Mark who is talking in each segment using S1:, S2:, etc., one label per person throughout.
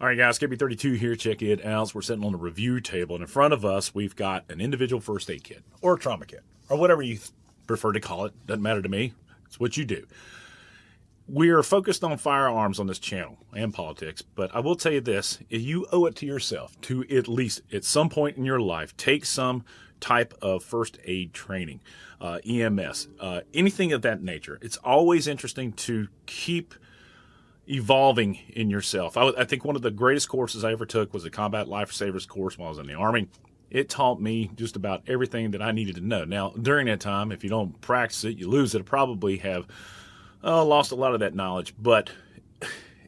S1: All right, guys, KB32 here. Check it out. We're sitting on the review table, and in front of us, we've got an individual first aid kit or trauma kit or whatever you prefer to call it. Doesn't matter to me. It's what you do. We are focused on firearms on this channel and politics, but I will tell you this you owe it to yourself to at least at some point in your life take some type of first aid training, uh, EMS, uh, anything of that nature. It's always interesting to keep evolving in yourself. I, I, think one of the greatest courses I ever took was a Combat Lifesavers course while I was in the Army. It taught me just about everything that I needed to know. Now, during that time, if you don't practice it, you lose it. I probably have uh, lost a lot of that knowledge, but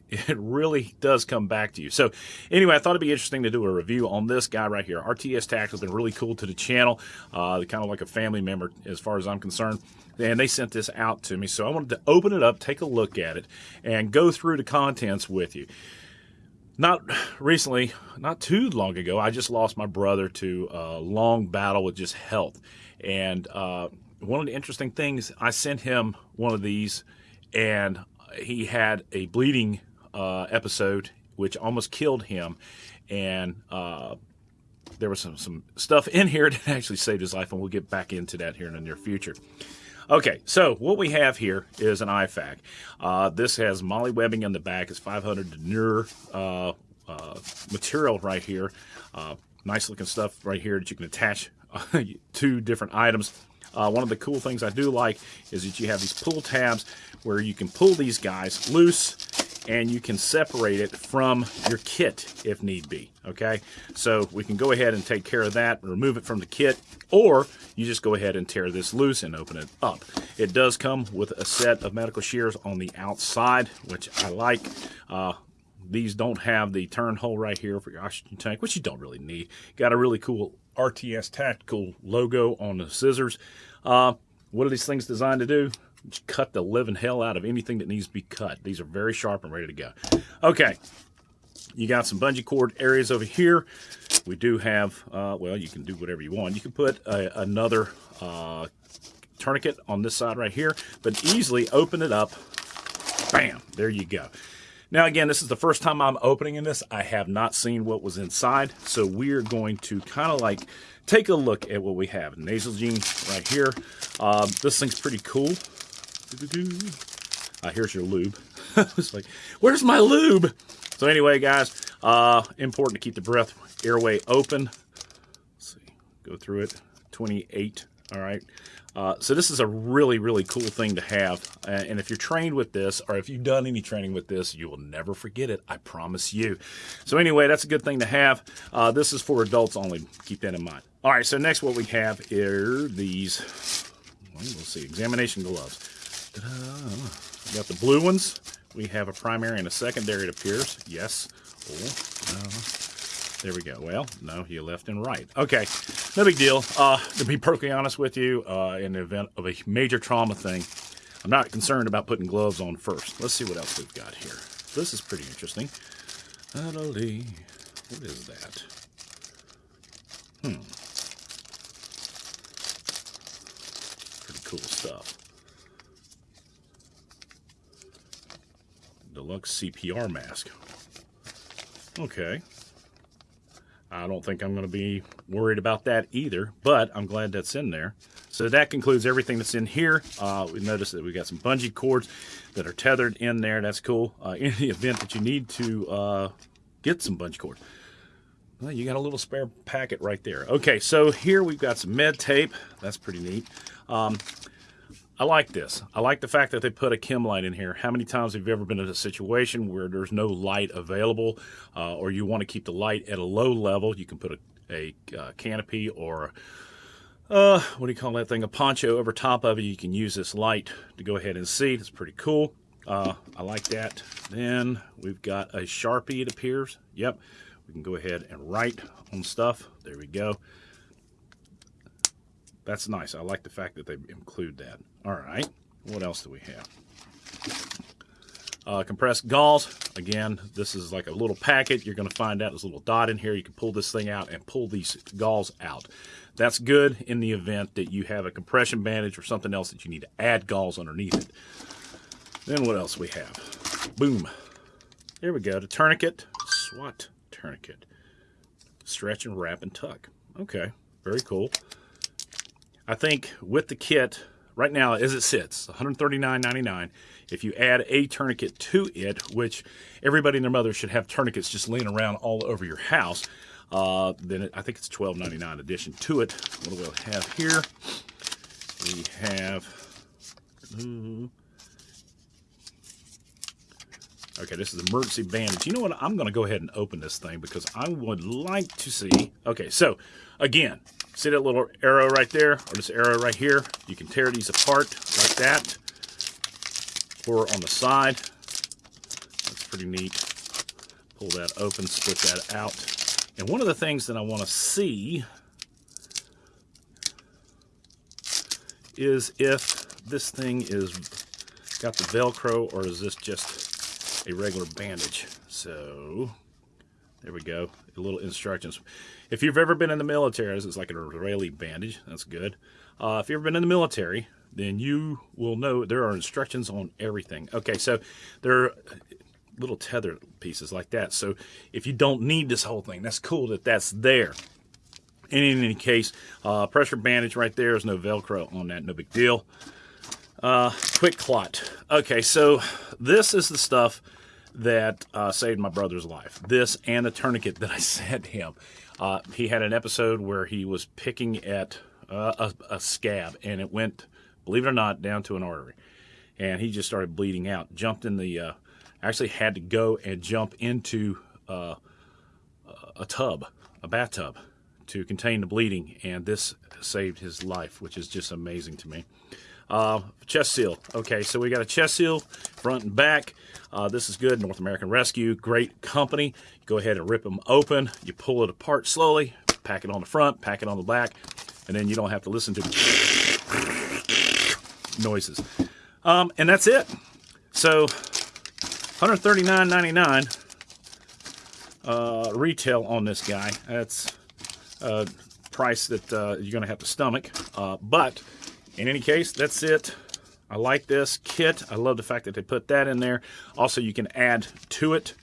S1: it really does come back to you. So anyway, I thought it'd be interesting to do a review on this guy right here. RTS Tact has been really cool to the channel, uh, kind of like a family member as far as I'm concerned. And they sent this out to me, so I wanted to open it up, take a look at it, and go through the contents with you. Not recently, not too long ago, I just lost my brother to a long battle with just health. And uh, one of the interesting things, I sent him one of these, and he had a bleeding uh, episode, which almost killed him, and uh, there was some some stuff in here that actually saved his life, and we'll get back into that here in the near future. Okay, so what we have here is an IFAK. Uh, this has MOLLE webbing in the back. It's 500 denier uh, uh, material right here. Uh, nice looking stuff right here that you can attach two different items. Uh, one of the cool things I do like is that you have these pull tabs where you can pull these guys loose and you can separate it from your kit if need be. Okay, so we can go ahead and take care of that, remove it from the kit, or you just go ahead and tear this loose and open it up. It does come with a set of medical shears on the outside, which I like. Uh, these don't have the turn hole right here for your oxygen tank, which you don't really need. Got a really cool RTS Tactical logo on the scissors. Uh, what are these things designed to do? Cut the living hell out of anything that needs to be cut. These are very sharp and ready to go. Okay, you got some bungee cord areas over here. We do have, uh, well, you can do whatever you want. You can put a, another uh, tourniquet on this side right here, but easily open it up. Bam, there you go. Now, again, this is the first time I'm opening in this. I have not seen what was inside, so we're going to kind of like take a look at what we have. Nasalgene right here. Uh, this thing's pretty cool. Uh, here's your lube. it's like, where's my lube? So anyway, guys, uh, important to keep the breath airway open. Let's see, go through it. 28, all right. Uh, so this is a really, really cool thing to have. Uh, and if you're trained with this, or if you've done any training with this, you will never forget it. I promise you. So anyway, that's a good thing to have. Uh, this is for adults only. Keep that in mind. All right, so next what we have are these, well, we'll see, examination gloves. Got the blue ones. We have a primary and a secondary, it appears. Yes. Oh, there we go. Well, no, you left and right. Okay, no big deal. Uh, to be perfectly honest with you, uh, in the event of a major trauma thing, I'm not concerned about putting gloves on first. Let's see what else we've got here. This is pretty interesting. What is that? Hmm. Pretty cool stuff. Deluxe CPR mask. Okay. I don't think I'm going to be worried about that either, but I'm glad that's in there. So that concludes everything that's in here. Uh, we noticed that we got some bungee cords that are tethered in there. That's cool. Uh, in the event that you need to uh, get some bungee cord, well, you got a little spare packet right there. Okay, so here we've got some med tape. That's pretty neat. Um, I like this. I like the fact that they put a chem light in here. How many times have you ever been in a situation where there's no light available uh, or you want to keep the light at a low level? You can put a, a uh, canopy or uh, what do you call that thing? A poncho over top of it. You can use this light to go ahead and see. It's pretty cool. Uh, I like that. Then we've got a Sharpie, it appears. Yep. We can go ahead and write on stuff. There we go. That's nice. I like the fact that they include that. All right. What else do we have? Uh, compressed gauze. Again, this is like a little packet. You're going to find out this little dot in here. You can pull this thing out and pull these gauze out. That's good in the event that you have a compression bandage or something else that you need to add gauze underneath it. Then what else we have? Boom. There we go. The tourniquet. SWAT tourniquet. Stretch and wrap and tuck. Okay, very cool. I think with the kit, right now as it sits, $139.99. If you add a tourniquet to it, which everybody and their mother should have tourniquets just laying around all over your house, uh, then it, I think it's $12.99 addition to it. What do we have here? We have. Okay, this is emergency bandage. You know what? I'm going to go ahead and open this thing because I would like to see. Okay, so again, see that little arrow right there or this arrow right here? You can tear these apart like that or on the side. That's pretty neat. Pull that open, split that out. And one of the things that I want to see is if this thing is got the Velcro or is this just a regular bandage. So there we go, a little instructions. If you've ever been in the military, this is like an Israeli bandage, that's good. Uh, if you've ever been in the military, then you will know there are instructions on everything. Okay, so there are little tether pieces like that. So if you don't need this whole thing, that's cool that that's there. And in any case, uh, pressure bandage right there. There's no Velcro on that, no big deal. Uh, QuikClot. Okay, so this is the stuff that uh, saved my brother's life. This and the tourniquet that I sent him. Uh, he had an episode where he was picking at uh, a, a, scab, and it went, believe it or not, down to an artery, and he just started bleeding out. Jumped in the, uh, actually had to go and jump into uh, a tub, a bathtub, to contain the bleeding, and this saved his life, which is just amazing to me. Uh, chest seal. Okay, so we got a chest seal, front and back. Uh, this is good. North American Rescue, great company. You go ahead and rip them open. You pull it apart slowly, pack it on the front, pack it on the back, and then you don't have to listen to noises. Um, and that's it. So, $139.99 uh, retail on this guy. That's a price that uh, you're going to have to stomach. Uh, but in any case, that's it. I like this kit. I love the fact that they put that in there. Also, you can add to it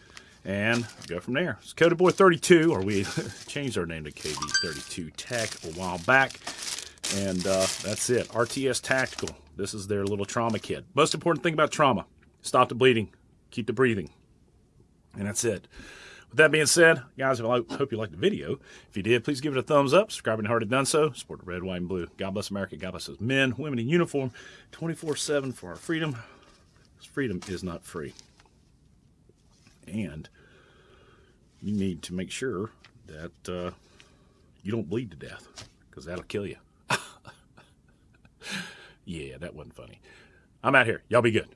S1: and go from there. It's Coded Boy 32, or we changed our name to KB32 Tech a while back. And uh, that's it. RTS Tactical. This is their little trauma kit. Most important thing about trauma stop the bleeding, keep the breathing. And that's it. With that being said, guys, I hope you liked the video. If you did, please give it a thumbs up. Subscribe you already done so. Support the red, white, and blue. God bless America. God bless those men, women in uniform, 24-7 for our freedom. This freedom is not free. And you need to make sure that uh, you don't bleed to death because that'll kill you. yeah, that wasn't funny. I'm out here. Y'all be good.